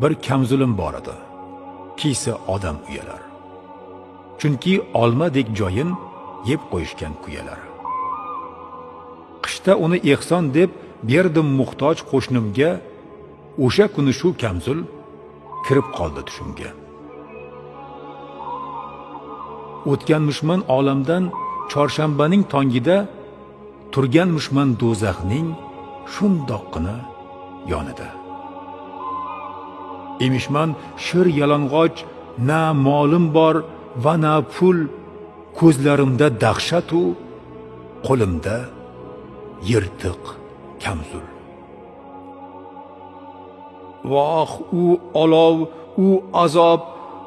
bir kamzulim bor edi. Kiysa odam uyalar. Chunki olmadek joyin yeb qo'yishgan kuyalar. Qishda uni ehson deb berdim muhtoj qo'shnimga o'sha kuni shu kamzul kirib qoldi tushimga. O'tganmishman olamdan chorshanbaning tongida turganmishman do'zaxning shundoqqina yonida. Emishman shir yalang'och na molim bor va na pul ko'zlarimda dahshatu qo'limda yirtiq kamzul. Voh u olov u azob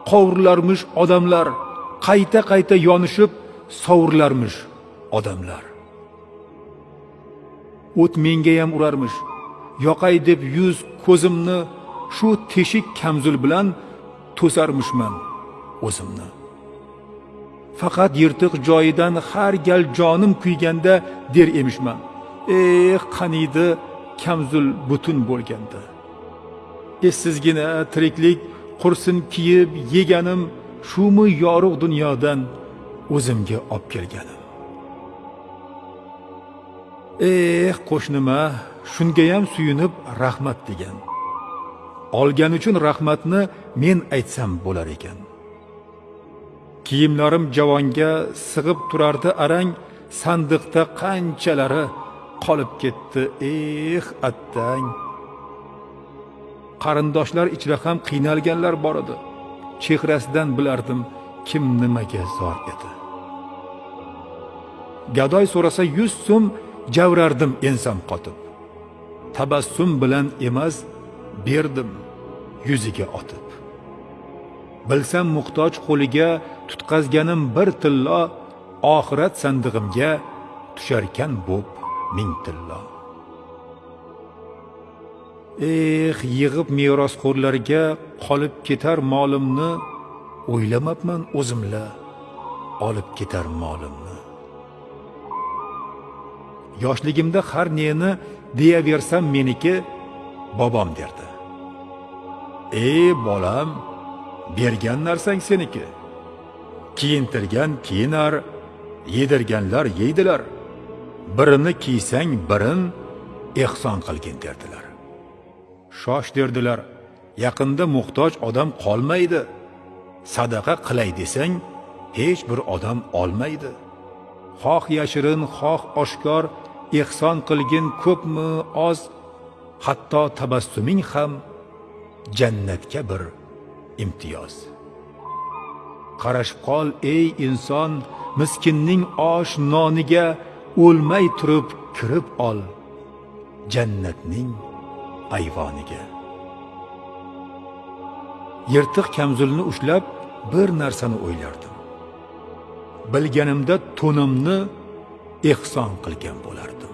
qovurilarmish odamlar qayta qayta yonishib sovurilarmish odamlar. O't mengayam urarmish yoqay deb yuz ko'zimni shu teshik kamzul bilan to'sarmishman o'zimni. Faqat yirtiq joyidan har gal jonim kuyganda der emishman eh qaniydi kamzul butun bo'lganda. Eh, Essizgina tiriklik qursin kiyib yeganim shumi yorug' dunyodan o'zimga olib kelganim. Eh qo'shnima shungayam suyunib rahmat degan. Olgani uchun rahmatni men aytsam bo'lar ekan. Kiyimlarim javonga sig'ib turardi arang sandiqda qanchalari qolib ketdi eh attang. Qarindoshlar ichra ham qiynalganlar bor edi. Chehrasidan bilardim kim nimaga zor edi. Gadoy so'rasa yuz so'm javrardim ensam qotib. Tabassum bilan emas berdim yuziga otib. Bilsam muhtoj qo'liga tutqazganim bir tillo oxirat sandig'imga tusharkan bo'p ming tillo eh yig'ib merosxo'rlarga qolib ketar molimni o'ylamabman o'zimla olib ketar molimni. Yoshligimda har neni deyaversam meniki bobom derdi. Ey bolam bergan narsang seniki. Kiyintirgan kiyinar yedirganlar yeydilar. Birini kiysang birin ehson qilgin derdilar. Shosh derdilar yaqinda muhtoj odam qolmaydi. Sadaqa qilay desang hech bir odam olmaydi. Xoh yashirin xoh oshkor ehson qilgin ko'pmi oz hatto tabassuming ham jannatga bir imtiyoz. Qarashib qol ey inson miskinning osh noniga o'lmay turib kirib ol jannatning ayvoniga. Yirtiq kamzulni ushlab bir narsani o'ylardim. Bilganimda to'nimni ehson qilgan bo'lardim.